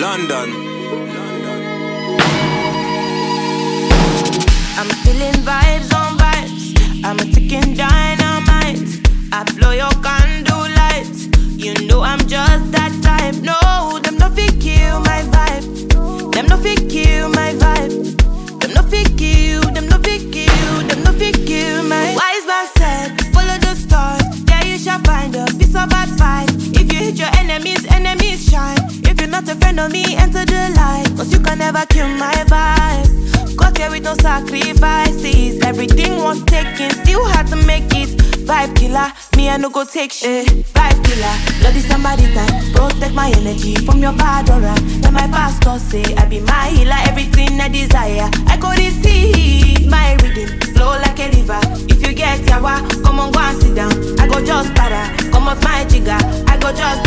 London. I'm feeling vibes on vibes. I'm a ticking dynamite. I blow your candle lights. You know I'm just that type. No, them no fit kill my vibe. Them no fit kill my vibe. Them no fit kill. Them no fit kill. Them no fit kill my. Wise man said, follow the stars. There you shall find a piece of advice. If you hit your enemies. Friend of me, enter the light. Cause you can never kill my vibe. Got here with no sacrifices. Everything was taken, still had to make it. Vibe killer, me I no go take shit. Vibe killer, bloody somebody time. Protect my energy from your bad aura. Then my pastor say I be my healer, everything I desire. I go receive my rhythm, flow like a river. If you get yawa, come on go and sit down. I go just para, come off my jigger. I go just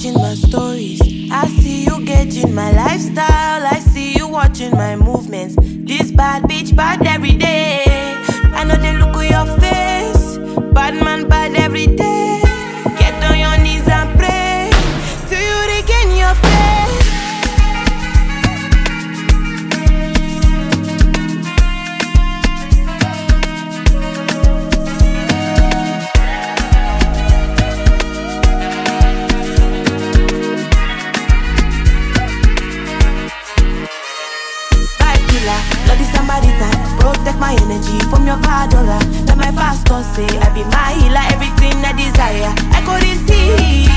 watching my stories. I see you gauging my lifestyle. I see you watching my movements. This bad bitch bad every day. Bloody time. Protect my energy from your bad aura. Let my pastor say I be my healer, everything I desire. I go receive